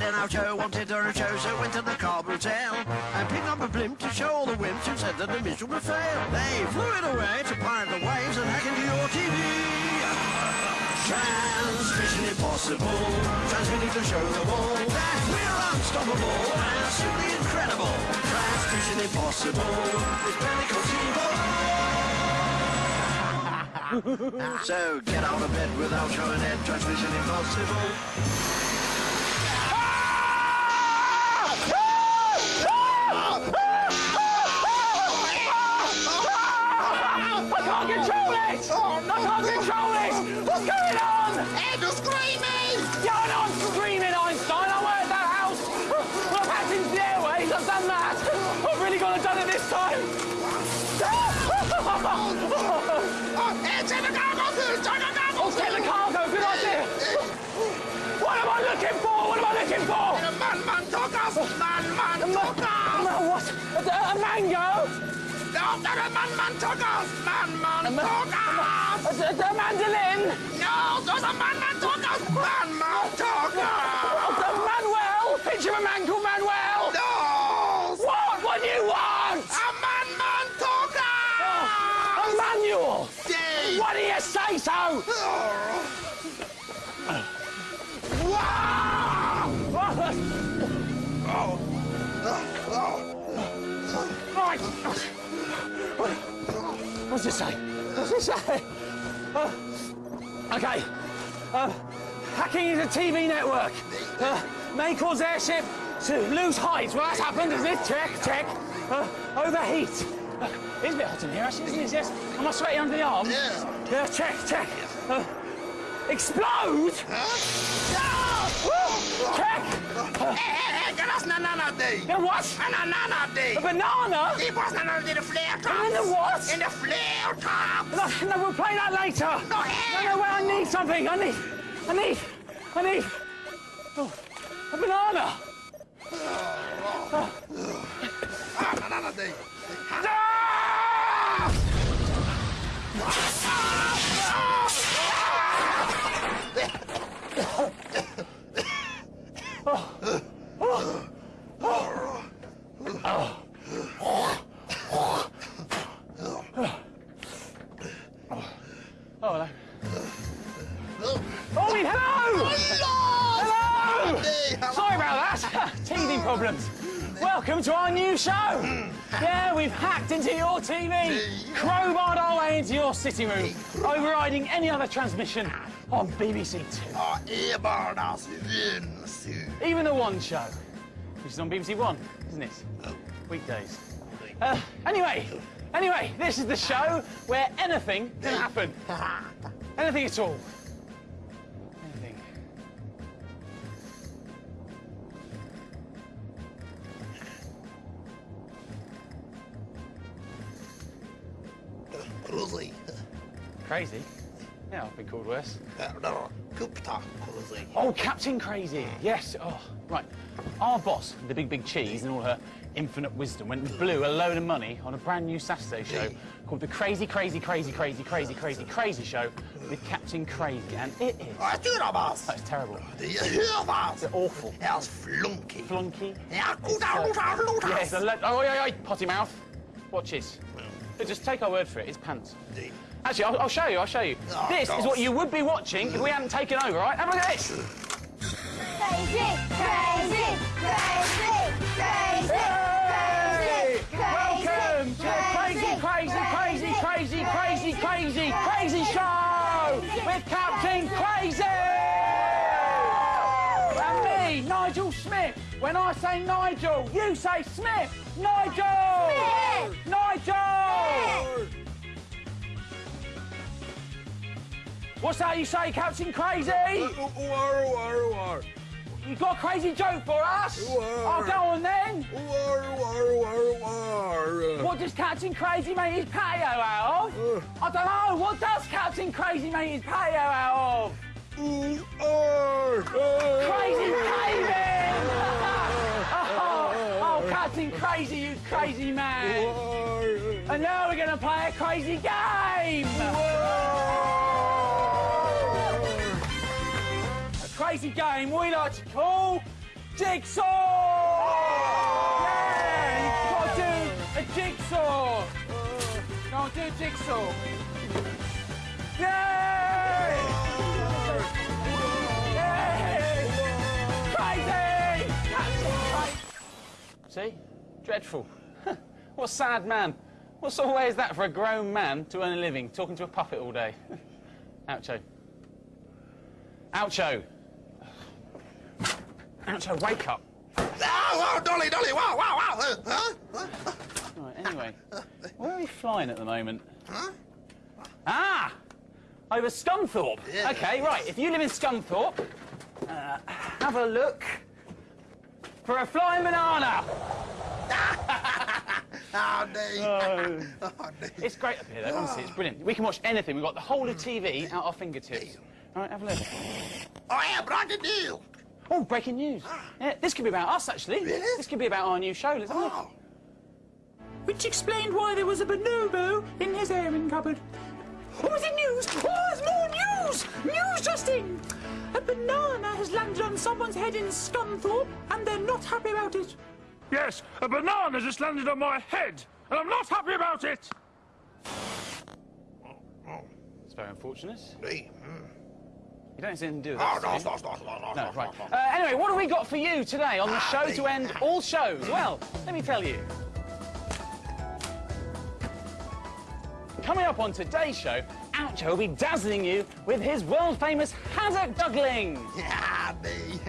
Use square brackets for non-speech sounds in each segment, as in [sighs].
Ed and Joe oh, wanted on a show, so went to the Carb Hotel and picked up a blimp to show all the wimps who said that the mission would fail. They flew it away to pirate the waves and hack into your TV. Transmission impossible, transmitting to show the all that we're unstoppable and simply incredible. Transmission impossible, it's barely conceivable. [laughs] so get out of bed without showing Ed, transmission impossible. Oh, no. I can't control it! What's going on? Ed, you're screaming! Yeah, I know I'm screaming, Einstein. I work at that house. I've hacked into the airways. I've done that. I've really got to done it this time. oh, Ed, take the cargo through! Take the Oh, take. Good idea. What am I looking for? What am I looking for? Man, man, talk us! Man, man, talk us! What? A, a mango? No, no, a man, man, talk us! Man, man, talk us! A, a, a mandolin? No, there's a man, man, talk us! Man, man, talk us! A Manuel? Picture of a man called Manuel? No! What? What do you want? A man, man, talk us! A manual? Dave! Why do you say so? Oh. [laughs] Right. What's it say? What's it say? Uh, okay. Uh, hacking into a TV network. Uh, may cause airship to lose height. Well, that's happened, isn't it? Check, check. Uh, overheat. Uh, it's a bit hot in here, actually, isn't it? Yes. Am I sweaty under the arms? Yeah. Yeah, check, check. Uh, explode? Woo! Check. Hey, hey, hey, get us banana day! The what? A banana day! A banana? It was another in the flare top! In the what? In the flare top! No, no, we'll play that later. No, No, hey! no, wait, I need something. I need, I need, I need oh, a banana. Ah, banana day! Sitting room, overriding any other transmission on BBC Two. Ah. Even the One Show, which is on BBC One, isn't it? Weekdays. Uh, anyway, anyway, this is the show where anything can happen. Anything at all. Anything. Cruzy. Crazy. Yeah, I've been called worse. No, Kupta cruzy. Oh, Captain Crazy. Yes. Oh, right. Our boss, the big, big cheese, and all her infinite wisdom, went and blew a load of money on a brand new Saturday show called the Crazy, Crazy, Crazy, Crazy, Crazy, Crazy, Crazy Show with Captain Crazy, and it is. Ah, Turabas. That's terrible. Det är Hövas. They're awful. Yes, flunky. Flunky. It's, goda, uh, goda, goda. Yes, a lo- oh, yeah, yeah, potty mouth. Watch this. But just take our word for it. It's pants. Actually, I'll, I'll show you. I'll show you. Oh, this is what you would be watching if we hadn't taken over. Right? Have a look at this. Crazy, crazy, crazy, crazy, Hey! crazy, Welcome to the crazy, crazy, crazy, crazy, crazy, crazy, crazy show with Captain Crazy and me, Nigel Smith. When I say Nigel, you say Smith. Nigel. Smith. Nigel. What's that you say, Captain Crazy? You got a crazy joke for us? I'll oh, go on then. What does Captain Crazy make his patio out of? I don't know. What does Captain Crazy make his patio out of? Crazy paving! oh, [laughs] oh, Captain Crazy, you crazy man! And now we're going to play a crazy game! Crazy game we like to call Jigsaw! Yeah! You've got to do a jigsaw! Go on, do a jigsaw. Yay! Crazy! See? Dreadful. [laughs] what a sad man. What sort of way is that for a grown man to earn a living, talking to a puppet all day? [laughs] Oucho. Oucho. Oucho, wake up. Oh, oh, Dolly, Dolly, wow, wow, wow. Uh, huh? Huh? Right, anyway, where are we flying at the moment? Huh? Ah! Over Scunthorpe. Yeah. Okay, right. If you live in Scunthorpe, uh, have a look for a flying banana. [laughs] Oh, Dave. Oh, [laughs] Dave. It's great up here, though. Honestly, it's brilliant. We can watch anything. We've got the whole of TV at our fingertips. All right, have a look. Oh, yeah, breaking news. Oh, breaking news. Yeah, this could be about us, actually. Really? This could be about our new show. Let's have a look. Oh. which explained why there was a bonobo in his airing cupboard. Oh, is it news? Oh, there's more news! News just in! A banana has landed on someone's head in Scunthorpe, and they're not happy about it. Yes, a banana just landed on my head, and I'm not happy about it. It's very unfortunate. Hey, mm. You don't anything to do with Oh, that. no, no, no, no, no, No, no, right. Uh, anyway, what have we got for you today on the Ah, show to end [laughs] all shows? Well, let me tell you. Coming up on today's show, Oucho will be dazzling you with his world famous haddock juggling. Yeah, Dave.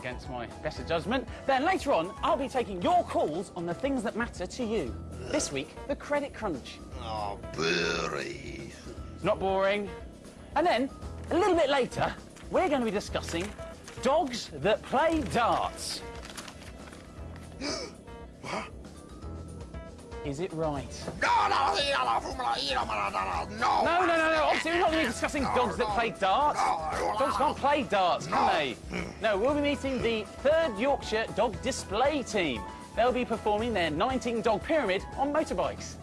Against my better judgment. Then later on, I'll be taking your calls on the things that matter to you. This week, the credit crunch. Oh, Burry. Not boring. And then, a little bit later, we're going to be discussing dogs that play darts. Is it right? No, no, no, no. Obviously, we're not going to be discussing dogs that play darts. Dogs can't play darts, can they? No, we'll be meeting the 3rd Yorkshire Dog Display Team. They'll be performing their 19 dog pyramid on motorbikes.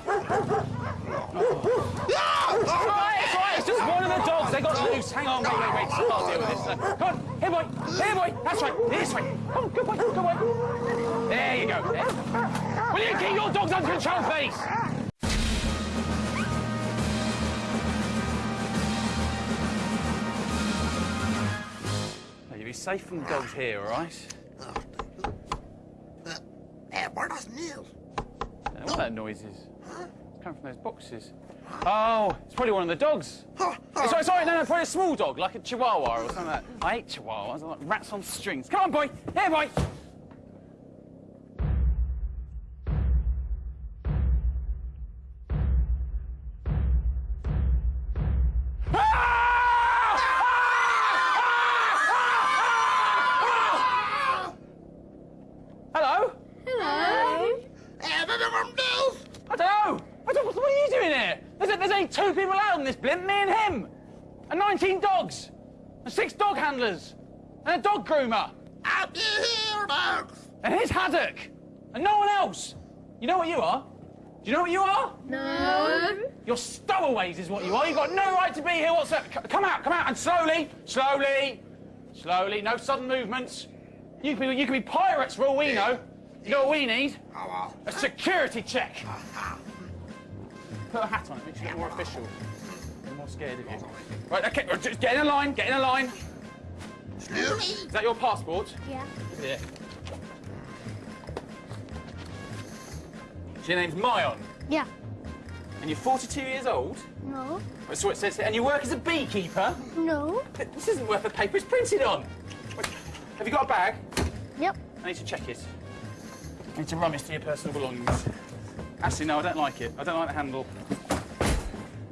It's all right, it's all right. It's just one of the dogs. They got loose. Hang on, wait, wait, wait. I'll deal with this. Uh, Come on, here, boy. Here, boy. That's right. This way. Come on, good boy, good boy. There you go. There. Will you keep your dogs under control, please? Now, You'll be safe from the dogs here, all right? Hey, where does Neil? I don't what that noise is. Coming from those boxes. Oh, it's probably one of the dogs. Oh, sorry, sorry, no, no, probably a small dog, like a chihuahua or something like that. I hate chihuahuas, I like rats on strings. Come on, boy. Here, boy. Do you know what you are? No. You're stowaways is what you are. You've got no right to be here whatsoever. C- Come out, come out, and slowly, slowly, slowly. No sudden movements. You can be, you can be pirates for all we know. You know what we need? Oh, A security check. Put a hat on it, makes you look more official. I'm more scared of you. Right, okay, just get in a line, get in a line. Is that your passport? Yeah. Yeah. So your name's Mayon, Yeah. and you're 42 years old. No. That's what it says here. And you work as a beekeeper. No. This isn't worth the paper it's printed on. Have you got a bag? Yep. I need to check it. I need to rummage through your personal belongings. Actually, no, I don't like it. I don't like the handle.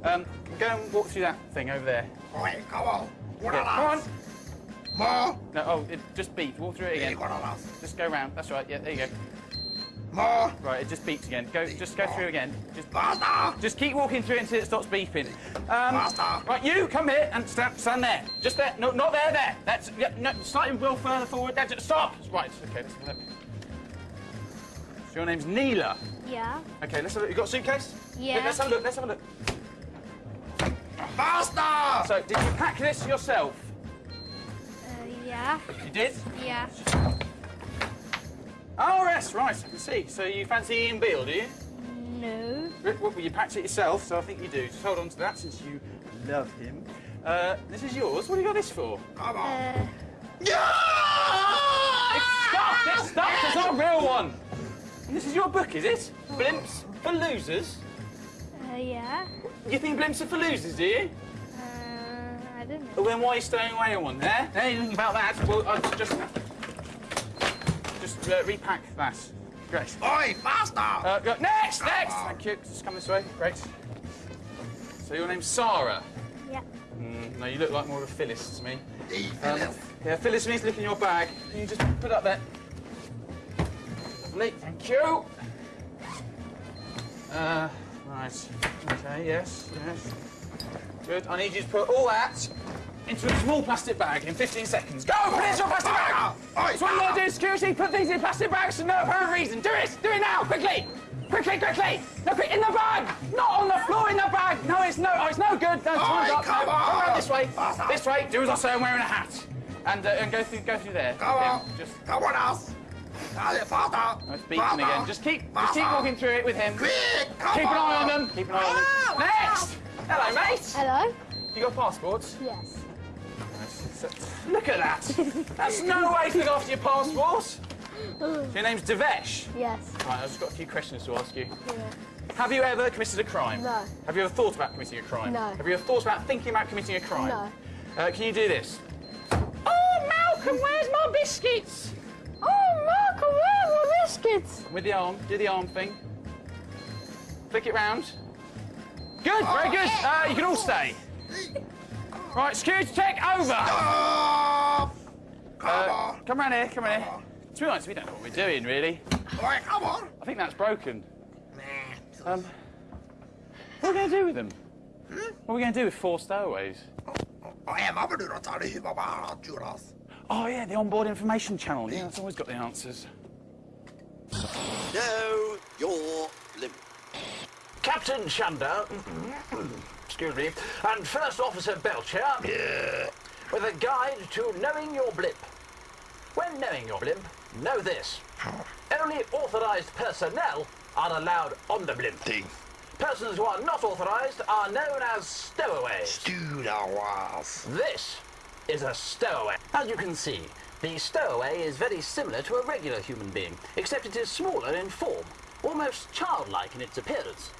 Um, go and walk through that thing over there. Wait, come on. What Yeah, come on. those? More. No, oh, it just beeped. Walk through it again. what are those? Just go round. That's right. Yeah, there you go. More. Right, it just beeps again. Go, just go through again. Just, Faster. just keep walking through until it stops beeping. Um, Faster. right, you come here and stand, stand there. Just there. No, not there. There. That's yeah, no, slightly well further forward. That's it. Stop. Right. Okay. Let's have a look. So your name's Neela. Yeah. Okay. Let's have a look. You got a suitcase? Yeah. Let's have a look. Let's have a look. Faster. So, did you pack this yourself? Uh, yeah. You did. Yeah. Oh, yes, right, I can see. So you fancy Ian Beale, do you? No. Rick, well, you packed it yourself, so I think you do. Just hold on to that since you love him. Uh, this is yours. What have you got this for? Come on. Uh, Stop! It's stuffed. It's not a real one. And this is your book, is it? Blimps for losers. uh, yeah. You think blimps are for losers, do you? Uh, I don't know. Well, then why are you stowing away on one there? Anything about that? Well, I'll just just uh, repack that. Great. Oi, faster! Uh, go, next, next. Thank you. Just come this way. Great. So your name's Sarah. Yeah. Mm, no, you look like more of a Phyllis to me. Hey, Um, Phyllis. yeah, Phyllis needs to look in your bag. Can you just put it up there? Lovely, thank you. Uh, right. Okay, yes, yes. Good. I need you to put all that into a small plastic bag in 15 seconds. Go! Put it into a plastic bag! Oi, That's what you want to do, security. Put things in plastic bags for no apparent reason. Do it! Do it now! Quickly! Quickly, quickly! No, quick, in the bag! Not on the floor, in the bag! No, it's no, oh, it's no good. No, time's Oi, up. come no, on. Come around this way. Faster. This way. Do as I say, I'm wearing a hat. And, uh, and go through go through there. Come on. Just Come on, us. Allez, faster. oh, it's beeping again. Just keep just keep walking through it with him. Quick, come Keep an eye on them. Keep an eye on them. Ah, Next! Hello, mate. Hello? You got passports? Yes. Look at that. That's no way to look after your passport. So your name's Devesh. Yes. Right, I've just got a few questions to ask you. Yeah. Have you ever committed a crime? No. Have you ever thought about committing a crime? No. Have you ever thought about thinking about committing a crime? No. Uh, can you do this? Oh, Malcolm, where's my biscuits? Oh, Malcolm, where are my biscuits? With the arm, do the arm thing. Flick it round. Good, very good. Uh, you can all stay. [laughs] Right, security check over. Stop. Come Uh, on. come round here, come round here. To be honest, we don't know what we're doing, really. Oi, come on. I think that's broken. Nah. Um, what are we going to do with them? What are we going to do with four stowaways? I am up to the tally, Baba, Judas. Oh, yeah, the onboard information channel. Yeah, it's always got the answers. Know your limit. Captain Chunder, excuse me, and First Officer Belcher, with a guide to knowing your blimp. When knowing your blimp, know this. Only authorized personnel are allowed on the blimp. Thing. Persons who are not authorized are known as stowaways. Was. This is a stowaway. As you can see, the stowaway is very similar to a regular human being, except it is smaller in form, almost childlike in its appearance.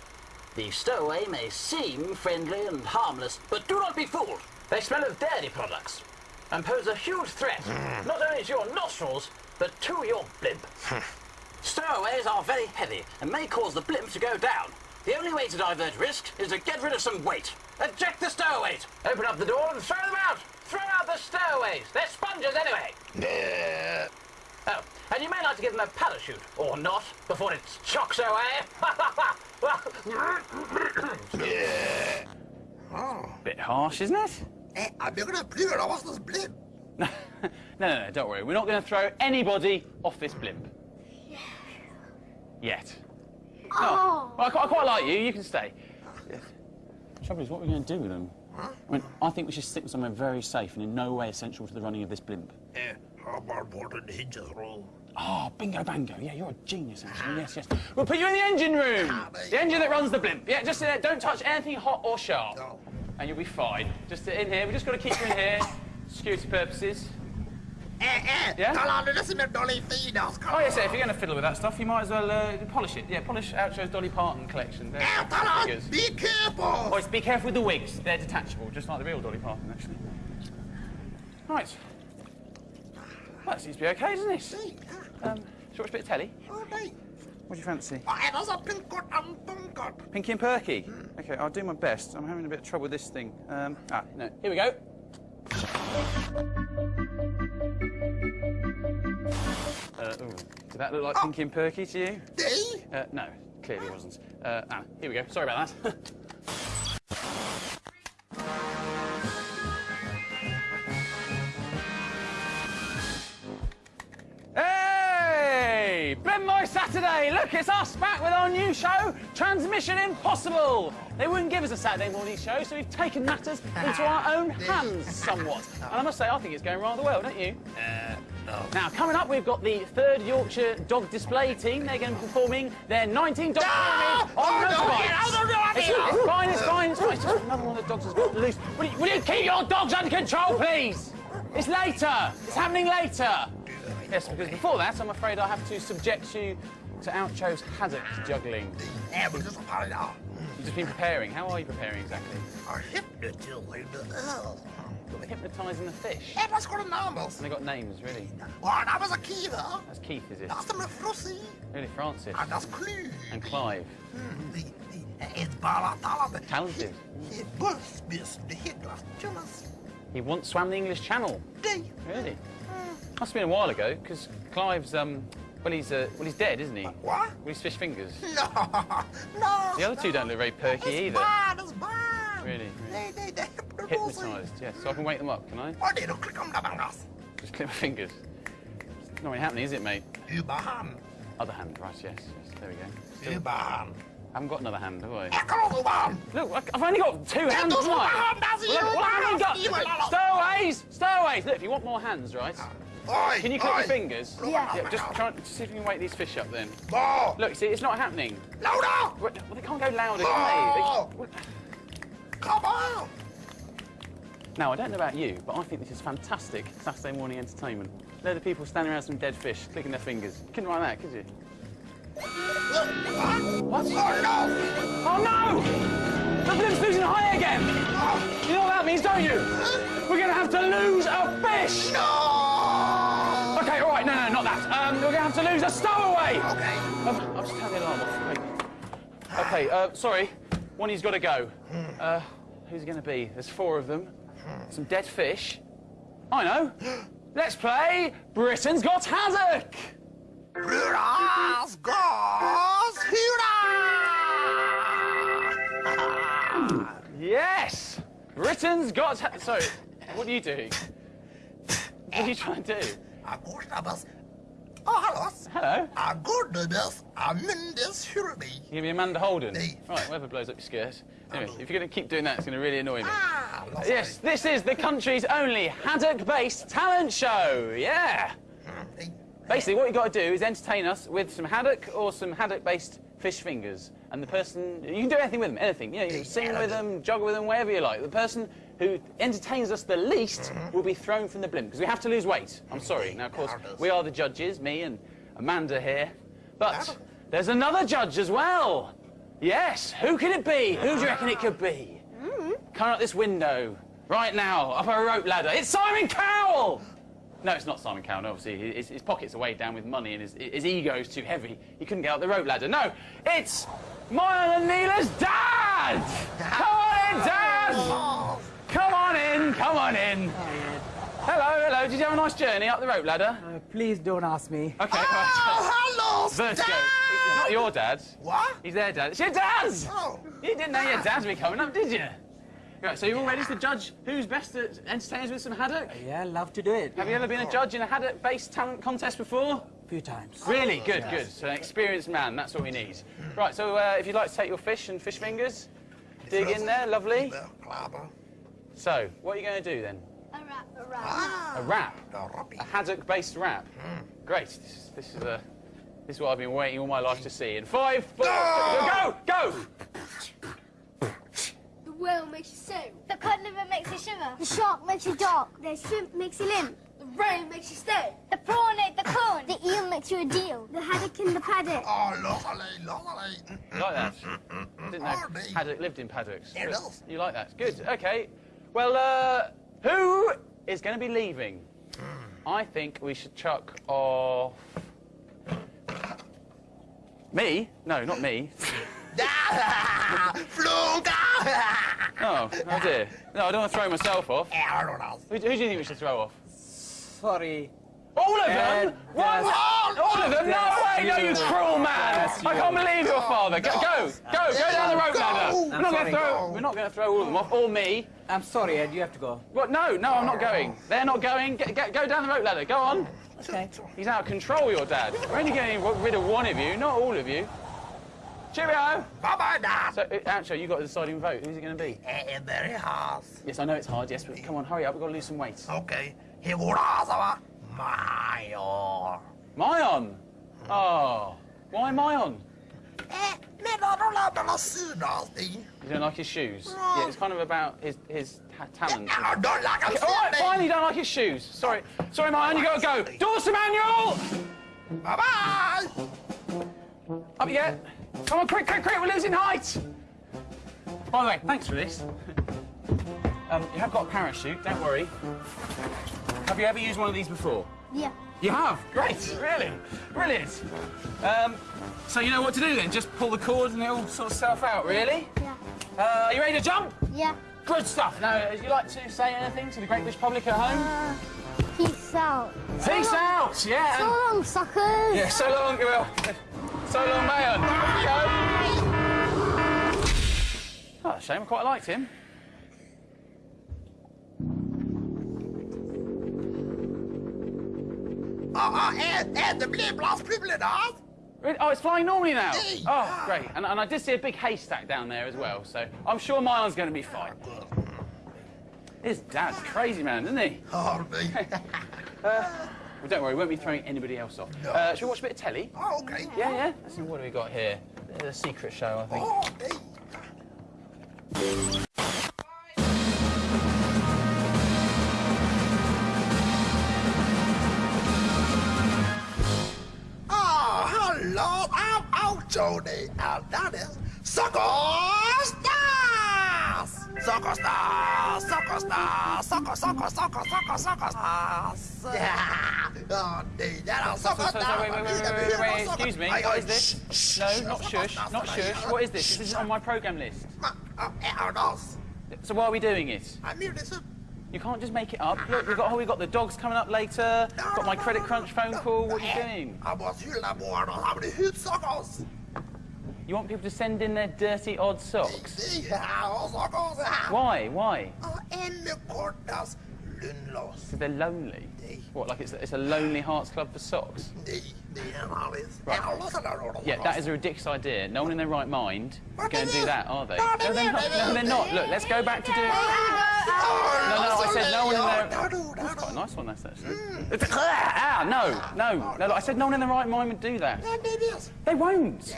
The stowaway may seem friendly and harmless, but do not be fooled. They smell of dairy products and pose a huge threat, hmm. not only to your nostrils, but to your blimp. Hmm. Stowaways are very heavy and may cause the blimp to go down. The only way to divert risk is to get rid of some weight. Eject the stowaways. Open up the door and throw them out. Throw out the stowaways. They're sponges anyway. Yeah. Oh, and you may like to give them a parachute, or not, before it chocks [laughs] away. Yeah. Bit harsh, isn't it? Eh, I'm gonna figure out what's this blimp. [laughs] no, no, no, don't worry. We're not going to throw anybody off this blimp. Yet. Oh. Well, I, quite, I quite like you. You can stay. The trouble is, what are we going to do with them? I mean, I think we should stick them somewhere very safe and in no way essential to the running of this blimp. Eh, how about putting hinges roll? Oh, bingo bango. Yeah, you're a genius, actually. Yes, yes. We'll put you in the engine room. The engine that runs the blimp. Yeah, just in there. Don't touch anything hot or sharp. No. And you'll be fine. Just in here. We've just got to keep you in here. Security purposes. Eh, eh, Yeah? Come on, listen to Dolly Finos. Come Oh, yes, yeah, if you're going to fiddle with that stuff, you might as well uh, polish it. Yeah, polish Oucho's Dolly Parton collection. They're Eh, on, be careful. Oh, it's- be careful with the wigs. They're detachable, just like the real Dolly Parton, actually. Right. Well, that seems to be okay, doesn't it? Hey, Um, we watch a bit of telly? all right. What do you fancy? Oh, and also pink and cut. Pinky and Perky? Okay, I'll do my best. I'm having a bit of trouble with this thing. Um, ah, no. Here we go. Uh, ooh, did that look like Pinky and Perky to you? Uh, no, clearly wasn't. Uh, ah, here we go. Sorry about that. [laughs] Saturday! Look, it's us back with our new show, Transmission Impossible! They wouldn't give us a Saturday morning show, so we've taken matters into our own [laughs] hands somewhat. And I must say, I think it's going rather well, don't you? No. Now, coming up, we've got the third Yorkshire Dog Display team. They're going to be performing their 19 dog pyramids on Oh, no, motorbikes. get out of the way. It's, it's fine, it's fine, it's fine. It's just another one of the dogs has got loose. Will you, will you keep your dogs under control, please? It's later. It's happening later. Yes, because before that, I'm afraid I have to subject you to Oucho's haddock juggling. Yeah, det er så farligt da. You've just been preparing. How are you preparing exactly? Og hypnotisering det er. Hypnotising the fish. Ja, der skulle det nærmest. And they got names, really. Og der var så Kiva. That's Keith, is it? Som en frossi. Really, Francis And that's skly. and Clive. Et bare talende. Talented. Helt bullsbissen, det hedder Jonas. He once swam the English Channel. Det. Really? Must have been a while ago, because Clive's um, well, he's uh, well, he's dead, isn't he? What? With his fish fingers. [laughs] No, no. The other two don't look very perky It's either. bad, it's bad. Really, det er hypnotisering. Hypnotised, yes. So I can wake them up, can I? Er du klikker om der, Magnus. Just clip my fingers. It's not really happening, is it, mate? Überhand. Other hand, right? Yes. yes there we go. Still, Überhand. I haven't got another hand, have I? Kan også Überhand. Look, I've only got two hands. right? matter, does it? Well, You well, I haven't must- you got. Stowaways, stowaways. Look, if you want more hands, right? Oi, Can you clip oi. your fingers? Yeah. Yeah. Just try. Just see if you can wake these fish up, then. Bo, Look, see, it's not happening. louder. Well, they can't go louder, can they? Oh. they? Come on. Now, I don't know about you, but I think this is fantastic Saturday morning entertainment. They're the people standing around some dead fish, clicking their fingers. You couldn't write that, could you? What? Oh, no. Oh no! The blim's losing high again! You know what that means, don't you? We're gonna have to lose a fish! No. Okay, all right, no, no, not that. Um, we're gonna have to lose a stowaway! Okay. Um, I'll just turn the alarm off. Wait. Okay, uh, sorry. One of you's got to go. Uh, who's it going to be? There's four of them. Some dead fish. I know. [gasps] Let's play Britain's Got Haddock! Brødres gås hyra. Yes! Britain's Got. Sorry, what are you doing? What are you trying to do? Agostabas. Oh, hallos. Hello? Agordabas. Amundis hyrmi. You gonna be Amanda Holden? Me. Right, whoever blows up your skirt. Anyway, if you're gonna keep doing that, it's gonna really annoy me. Ah, Yes, this is the country's only haddock-based talent show. Yeah. Basically, what you've got to do is entertain us with some haddock or some haddock-based fish fingers, and the person you can do anything with them, anything. You know, you can sing with them, jog with them, whatever you like. The person who entertains us the least will be thrown from the blimp because we have to lose weight. I'm sorry. Now, of course, we are the judges, me and Amanda here, but there's another judge as well. Yes, who could it be? Who do you reckon it could be? Coming out this window right now, up a rope ladder. It's Simon Cowell! No, it's not Simon Cowell, no, obviously. His, his pockets are weighed down with money and his, his ego's too heavy. He couldn't get up the rope ladder. No, it's Mile and Neela's dad! Come on in, Dad! Come on in, come on in. Hello, hello. Did you have a nice journey up the rope ladder? Uh, please don't ask me. Okay, right. Oh, hello, Vertigo. Dad. It's not your dad. What? He's their dad. It's your dad's! Oh. You didn't know your dad's be coming up, did you? Right, so you're all ready to judge who's best at entertain us with some haddock? Yeah, love to do it. Have you ever been a judge in a haddock-based talent contest before? A few times. Really? Good, good. So an experienced man, that's what we need. Right, so uh, if you'd like to take your fish and fish fingers, dig in there, lovely. So, what are you going to do then? A wrap, a wrap. A wrap? A haddock-based wrap? Great. This, this is a... This is what I've been waiting all my life to see. In five, four, go, go! The whale makes you sail. The cod liver makes you shiver. The shark makes you dark. The shrimp makes you limp. The rain makes you stay. The prawn ate the cone. The eel makes you a deal. The haddock in the paddock. Oh, lovely, lovely. You like that? I didn't know Hardly. haddock lived in paddocks. Yeah, it But does. You like that? Good. Okay. Well, uh, who is going to be leaving? I think we should chuck off. Me? No, not me. [laughs] Flunka. [laughs] Oh, oh dear. No, I don't want to throw myself off. Erdoras. Who, who do you think we should throw off? Sorry. All of them? Uh, One? that's- All of them? No way! No, you cruel man! That's I can't believe your father. Go, go, go, go down the rope ladder. We're not gonna throw. We're not going to throw all of them off, or me. I'm sorry, Ed. You have to go. What? No, no, I'm not going. They're not going. Get, get, go down the rope ladder. Go on. Okay. He's out of control, your dad. We're only getting rid of one of you, not all of you. Cheerio! Bye-bye, Dad. So, uh, actually, you've got the deciding vote. Who's it going to be? Eh, very hard. Yes, I know it's hard, yes, but come on, hurry up. We've got to lose some weight. Okay. Here går det, alltså, va? My Mayon. Oh, why Mayon? Eh, men har de lärt mig syna allting. You don't like his shoes? Yeah, it's kind of about his his ta- talent. Ja, de lagar Okay, all right, fine. You don't like his shoes. Sorry, sorry, Mayon. You gotta go. Doors to manual. Up you get. Come on, quick, quick, quick. We're losing height. By the way, thanks for this. Um, you have got a parachute. Don't worry. Have you ever used one of these before? Yeah. You have? Great, really? Brilliant. Um, so you know what to do then? Just pull the cord and it'll sort itself out, really? Yeah. Uh, are you ready to jump? Yeah. Good stuff. Now, would you like to say anything to the great British public at home? Uh, peace out. Peace so out, yeah. So long, suckers. yeah, so long, well, so long, Mayon. Oh, shame, I quite liked him. Ja, ja, är, är det blir bland publinas? Really? Oh, it's flying normally now. Hey. Oh, great. And, and I did see a big haystack down there as well, so I'm sure Mayon's going to be fine. His dad's crazy man, isn't he? Ja, nej. [laughs] [laughs] Uh, Well, don't worry, we won't be throwing anybody else off. Uh, shall we watch a bit of telly? Oh, okay. Yeah, yeah. Let's see, what do we got here? The secret show, I think. Ja, nej. Ah, hallå! Au, au, Tony! And that is Stars! Soccer Stars! Soccer Stars! Soccer, soccer, soccer, soccer, soccer Stars! Ja, ja, det är Soccer Stars! wait, wait, wait, wait, wait, wait, excuse me. What is this? No, not shush, not shush. What is this? This isn't on my program list. So why are we doing it? I'm here to You can't just make it up. Look, we've got oh, we've got the dogs coming up later. Got my credit crunch phone call. What are you doing? Jag måste hylla vården och ha det hudsockers! You want people to send in their dirty odd socks? Why? Why? Och ännu kortast lugnlös. Because they're lonely. What? Like it's it's a lonely hearts club for socks? Nej, det är en Alice. Right. En Alice eller något. Yeah, that is a ridiculous idea. No one in their right mind is going to do that, are they? No, they No, they're not. No, they're not. Look, let's go back to doing. No, no, I said no one in their. That's quite a nice one, that's actually. It's ah, no, no, no. Look, I said no one in their right mind would do that. Men det är det. They won't.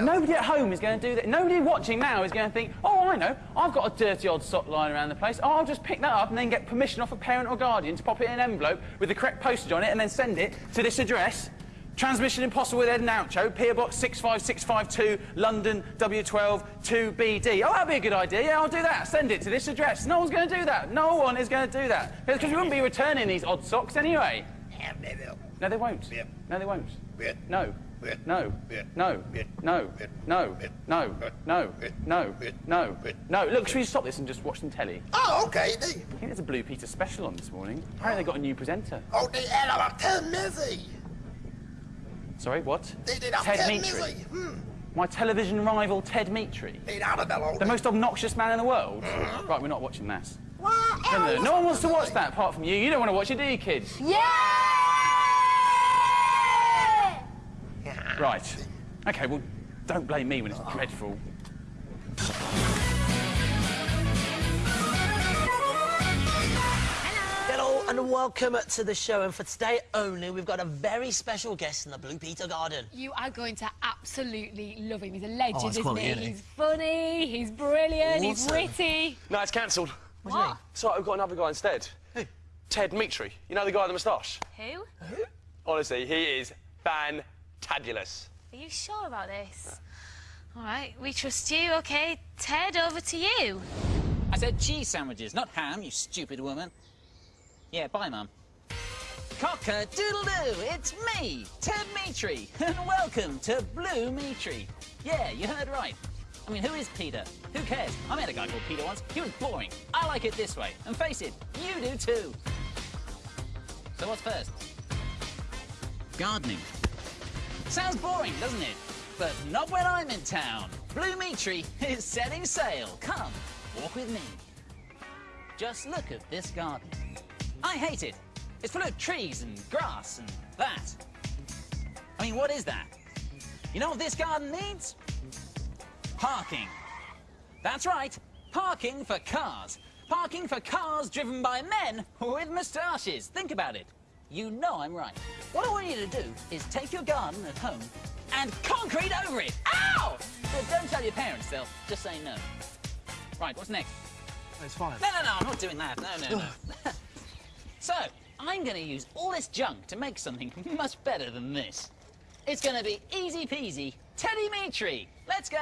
Nobody at home is going to do that. Nobody watching now is going to think, oh, I know, I've got a dirty odd sock lying around the place. Oh, I'll just pick that up and then get permission off a parent or guardian to pop it in an envelope with the correct postage on it and then send it to this address. Transmission Impossible with Ed and Oucho, PO Box 65652, London, W12 2BD. Oh, that'd be a good idea. Yeah, I'll do that. Send it to this address. No one's going to do that. No one is going to do that. Because we wouldn't be returning these odd socks anyway. Men det vill. No, they won't. Yeah. No, they won't. Yeah. No. No. No. No. No. No. No. No. No. No. Look, should we stop this and just watch some telly? Okej. det. I think there's a Blue Peter special on this morning. Apparently they got a new presenter. Och det är alla Ted Mizzy. Sorry, what? Är deras Ted Mizzy. Mm. My television rival Ted Mitri. Det är Annabella. The most obnoxious man in the world? Right, we're not watching that. No, no one wants to watch that apart from you. You don't want to watch it, do you, kids? Yeah! Right. Okay, well, don't blame me when it's dreadful. Hello and welcome to the show. And for today only, we've got a very special guest in the Blue Peter Garden. You are going to absolutely love him. He's a legend, Oh, isn't quality, he? isn't? He's funny, he's brilliant, he's witty. No, it's cancelled. What do you mean? So we've got another guy instead. Who? Ted Mitri. You know the guy with the moustache? Who? Who? Honestly, he is fantabulous. Are you sure about this? All right, we trust you. OK, Ted, over to you. I said cheese sandwiches, not ham, you stupid woman. Yeah, bye, Mum. Cock-a-doodle-doo, it's me, Ted Mitri, [laughs] and welcome to Blue Mitri. Yeah, you heard right. I mean, who is Peter? Who cares? I met a guy called Peter once. He was boring. I like it this way. And face it, you do too. So what's first? Gardening. Sounds boring, doesn't it? But not when I'm in town. Blue Mitri is setting sail. Come, walk with me. Just look at this garden. I hate it. It's full of trees and grass and that. I mean, what is that? You know what this garden needs? Parking. That's right, parking for cars. Parking for cars driven by men with moustaches. Think about it. You know I'm right. What I want you to do is take your garden at home and concrete over it. Ow! But don't tell your parents, they'll just say no. Right, what's next? It's fine. No, no, no, I'm not doing that. No, no, no. [laughs] so, I'm going to use all this junk to make something [laughs] much better than this. It's going to be easy peasy Teddy Mitri. Let's go.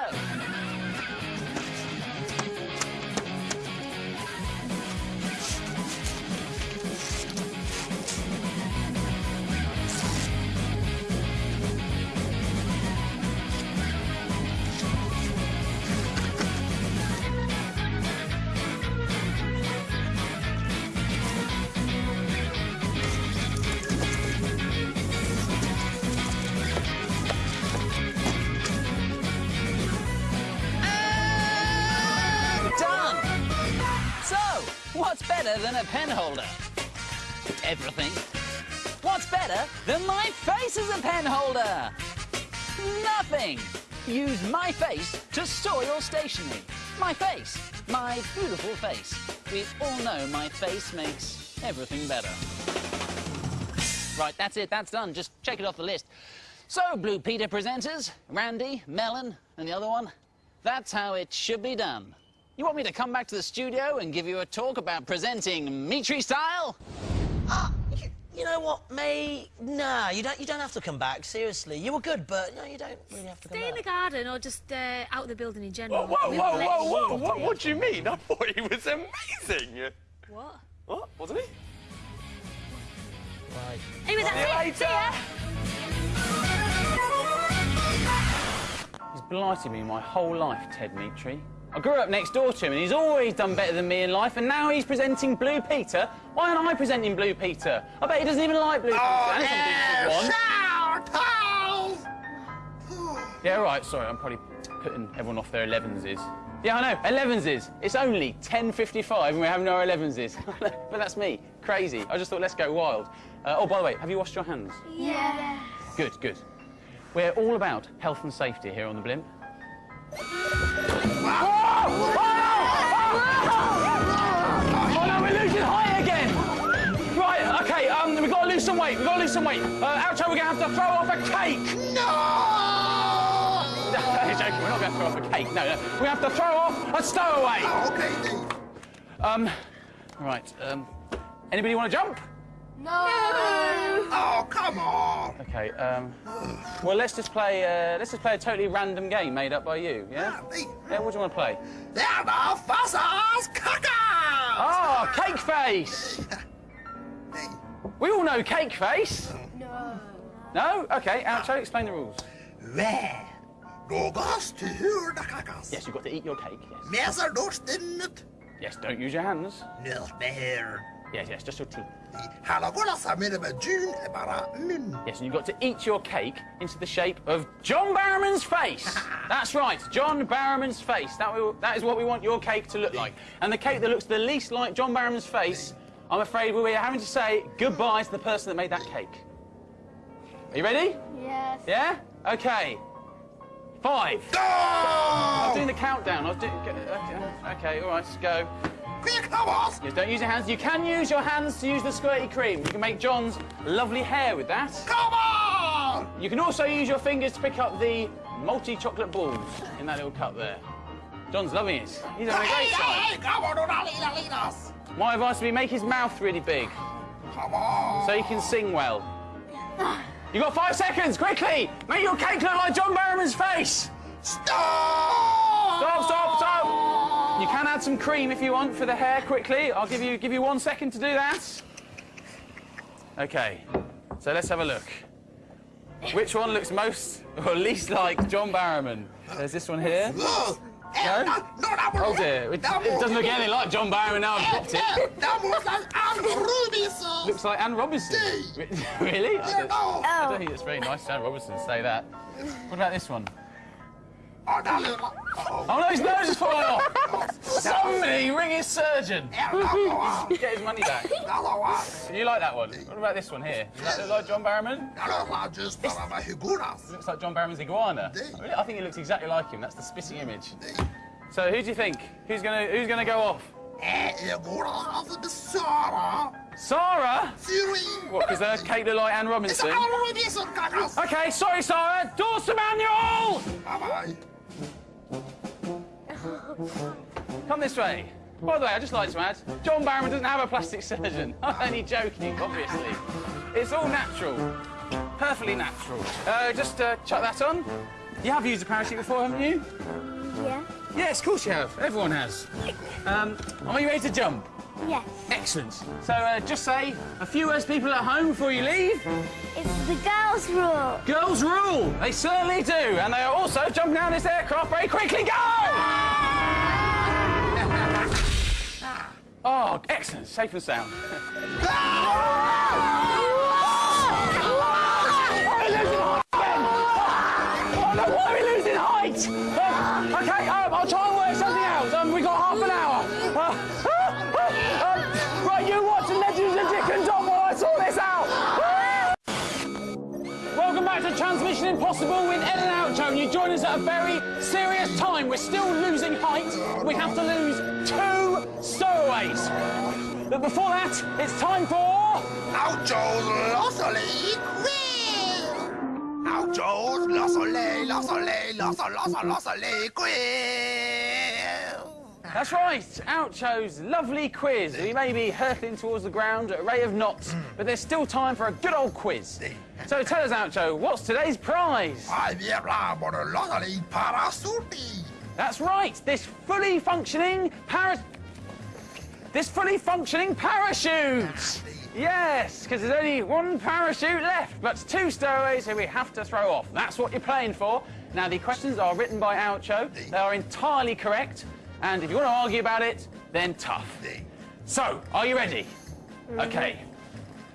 What's better than my face as a pen holder? Nothing! Use my face to store your stationery. My face. My beautiful face. We all know my face makes everything better. Right, that's it, that's done. Just check it off the list. So, Blue Peter presenters, Randy, Melon, and the other one, that's how it should be done. You want me to come back to the studio and give you a talk about presenting Mitri style? [gasps] [gasps] You, you know what, May? Nah, you don't. You don't have to come back. Seriously, you were good, but no, you don't really have to come Stay in back. the garden or just uh, out of the building in general. Whoa, whoa, We'll whoa, let whoa, whoa, what, what do you mean? [laughs] I thought he was amazing. What? What? Wasn't he? Right. Anyway, that's it. See ya. He's blighted me my whole life, Ted Mitri. I grew up next door to him and he's always done better than me in life and now he's presenting Blue Peter. Why aren't I presenting Blue Peter? I bet he doesn't even like Blue Peter. That's some decent one. Yeah, right, sorry, I'm probably putting everyone off their 11s. Yeah, I know, 11s. It's only 10.55 and we're having our 11s. [laughs] but that's me, crazy. I just thought, let's go wild. Uh, oh, by the way, have you washed your hands? Yeah. Good, good. We're all about health and safety here on the blimp. Oh no, we're losing height again! Right, okay, um, we've got to lose some weight, we've got to lose some weight. Uh, Oucho, we're going to have to throw off a cake! No! [laughs] No, joking, we're not going to throw off a cake, no, no. We have to throw off a stowaway! Okay, then. Um, right, um, anybody want to jump? No. Oh, come on. Okay, um, well, let's just play, uh, let's just play a totally random game made up by you, yeah? Yeah, what do you want to play? They're the Fossas Cockers! Ah, Cake Face! [laughs] We all know Cake Face. No. No? Okay, Oucho, explain the rules. Well, då goes to hur the Cockers. Yes, you've got to eat your cake, yes. Meser dostinnet. Yes, don't use your hands. Not bear. Yes, yes, just your teeth. Hallagårda samlade med June är bara mun. Yes, and you've got to eat your cake into the shape of John Barrowman's face. [laughs] That's right, John Barrowman's face. That, we, that is what we want your cake to look like. And the cake that looks the least like John Barrowman's face, I'm afraid we're having to say goodbye to the person that made that cake. Are you ready? Yes. Yeah? Okay. Five. Go! I was doing the countdown. I was doing. Okay, okay, all right, let's go. Thomas! Yes, don't use your hands. You can use your hands to use the squirty cream. You can make John's lovely hair with that. Come on! You can also use your fingers to pick up the multi chocolate balls in that little cup there. John's loving it. He's having a great time. come on, una lina linas! My advice would be make his mouth really big Come on! so he can sing well. You got five seconds, quickly! Make your cake look like John Barrowman's face! Stop! Stop, stop, stop! You can add some cream if you want for the hair quickly. I'll give you give you one second to do that. Okay, so let's have a look. Which one looks most or least like John Barrowman? There's this one here. No? No? Eh, oh dear, it, it doesn't look anything like John Barrowman now I've dropped it. That was like Anne Robinson! Looks like Anne Robinson. [laughs] really? I don't. I don't think it's very nice to Anne Robinson to say that. What about this one? Oh, that little... Uh-oh. Oh no, his nose is falling off! Somebody ring his surgeon! [laughs] Get his money back. Do you like that one? What about this one here? Does that look like John Barrowman? Looks like just one of my higuras. It looks like John Barrowman's iguana. Really? I think it looks exactly like him. That's the spitting image. So who do you think? Who's gonna who's gonna go off? Sarah. Igora has a bizarre. Sarah? Siri. What, because uh, Kate looked like Anne Robinson? Okay, sorry, Sarah. Doors to manual! Bye-bye. [laughs] Come this way. By the way, I'd just like to add, John Barrowman doesn't have a plastic surgeon. [laughs] I'm only joking, obviously. It's all natural. Perfectly natural. Uh, just uh, chuck that on. You have used a parachute before, haven't you? Yeah. Yes, of course you have. Everyone has. Um, are you ready to jump? Yes. Excellent. So uh, just say a few words to people at home before you leave. It's the girls' rule. Girls rule. They certainly do. And they are also jumping out of this aircraft very quickly. Go! [laughs] oh, excellent. Safe and sound. Oh, no, why are we losing height? Impossible with Ed and Oucho. And you join us at a very serious time. We're still losing height. We have to lose two stowaways. But before that, it's time for... Oucho's Le Soleil Quiz! Oucho's Le Soleil, Le Soleil, Le Soleil, Le Soleil Quiz! That's right, Oucho's lovely quiz. We may be hurtling towards the ground at a rate of knots, mm. but there's still time for a good old quiz. So tell us, Oucho, what's today's prize? I viendra pour le Soleil parachute! That's right, this fully functioning para... This fully functioning parachute! Yes, because there's only one parachute left, but two stowaways who we have to throw off. That's what you're playing for. Now, the questions are written by Oucho. They are entirely correct, and if you want to argue about it, then tough. So, are you ready? Mm-hmm. Okay.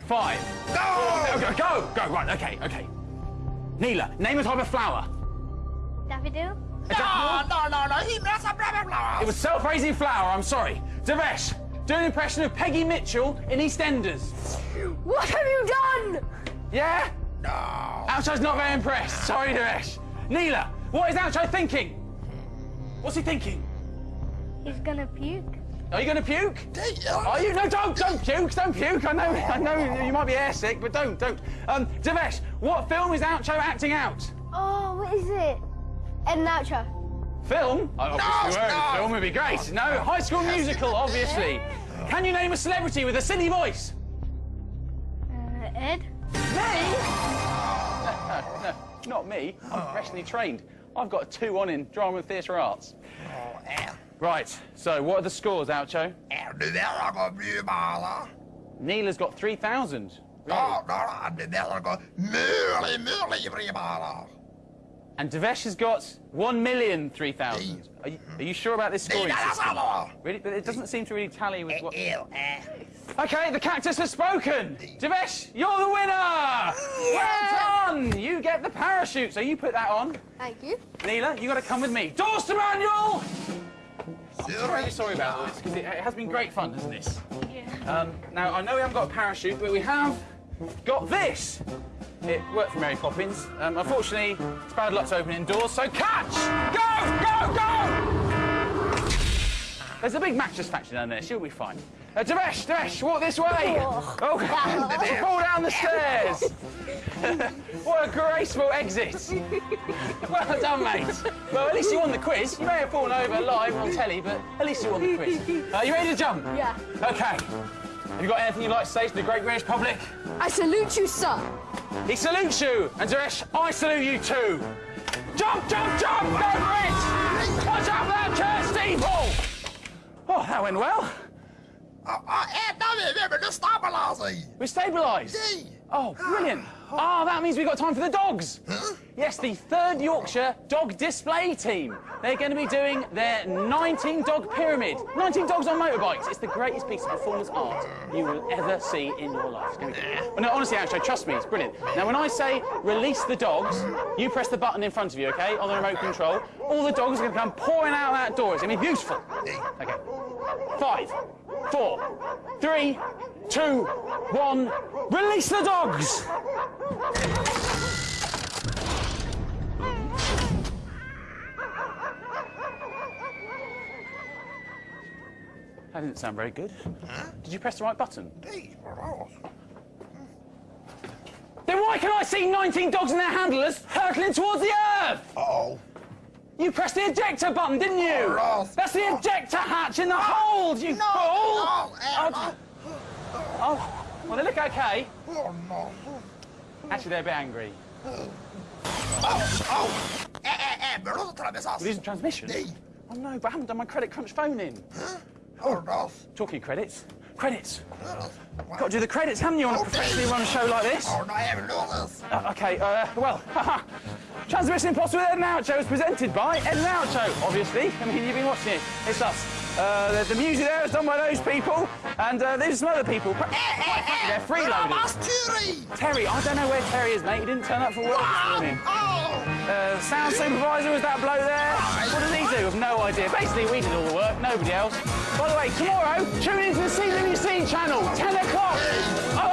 Five. Go! Go, go, go, right, okay, okay. Neela, name a type of flower. Daffodil? No, no, no, no, he messed up rabbit It was self-raising flower, I'm sorry. Devesh, do an impression of Peggy Mitchell in EastEnders. What have you done? Yeah? No. Oucho's not very impressed. Sorry, Devesh. Neela, what is Oucho thinking? What's he thinking? He's gonna puke. Are you going to puke? Are you? No, don't, don't puke, don't puke. I know, I know you might be airsick, but don't, don't. Um, Devesh, what film is Oucho acting out? Oh, what is it? Ed and Oucho. Film? I obviously won't. no. Film would be great. No, High School Musical, obviously. Can you name a celebrity with a silly voice? Uh, Ed? No, no, [laughs] not me. I'm professionally trained. I've got a two on in drama and theatre arts. Right, so what are the scores, Oucho? And the there go blue mala. Neela's got 3,000. No, no, and the there go murly, murly, blue mala. And Devesh has got 1,003,000. Are you, are you sure about this scoring system? Really? But it doesn't seem to really tally with what... Okay, the cactus has spoken. Devesh, you're the winner! Well done! You get the parachute, so you put that on. Thank you. Neela, you got to come with me. Doors to manual! I'm really sorry about this, because it, it has been great fun, hasn't it? Yeah. Um, now, I know we haven't got a parachute, but we have got this. It worked for Mary Poppins. Um, unfortunately, it's bad luck to open indoors, so catch! Go, go, go! There's a big mattress factory down there. She'll be fine. Uh, Devesh, walk this way. Oh. Oh, [laughs] fall down the stairs. [laughs] what a graceful exit. well done, mate. Well, at least you won the quiz. You may have fallen over live on telly, but at least you won the quiz. [laughs] Are you ready to jump? Yeah. Okay. Have you got anything you'd like to say to the great British public? I salute you, sir. He salutes you, and Devesh, I salute you too. Jump, jump, jump! Go for it! Watch out for that cursed steeple! Oh, that went well. And now remember to stabilize. We're stabilised. Oh, brilliant. [sighs] Ah, that means we've got time for the dogs. Yes, the third Yorkshire dog display team. They're going to be doing their 19 dog pyramid. 19 dogs on motorbikes. It's the greatest piece of performance art you will ever see in your life. It's be- Well, no, honestly, actually, trust me, it's brilliant. Now, when I say release the dogs, you press the button in front of you, okay, on the remote control. All the dogs are going to come pouring out of that door. It's going to be beautiful. Okay five, four, three, two, one. Release the dogs! That didn't sound very good. Huh? Did you press the right button? Then why can I see 19 dogs and their handlers hurtling towards the earth? Uh oh you pressed the ejector button, didn't you? Oh. That's the ejector hatch in the hold, you No, fool! no, oh, oh, well, they look okay. Oh, no. Actually, they're a bit angry. Oh, oh. Eh, eh, eh, menudo travesazo. Losing transmission? Oh no, but I haven't done my credit crunch phone in. Oh, no. Talking credits. Credits. Got to do the credits, haven't you, on a professionally run show like this? Oh, no, I haven't known this. Uh, okay, uh, well, [laughs] Transmission Impossible with Ed and Oucho is presented by Ed and Oucho, obviously. I mean, you've been watching it. It's us. Uh, the, the music there is done by those people, and uh, there's some other people. Quite frankly, They're freeloaders. Terry, I don't know where Terry is, mate. He didn't turn up for work this morning. Uh, sound supervisor was that bloke there. What does he do? I've no idea. Basically, we did all the work, nobody else. By the way, tomorrow, tune into the CBBC channel, 10 o'clock.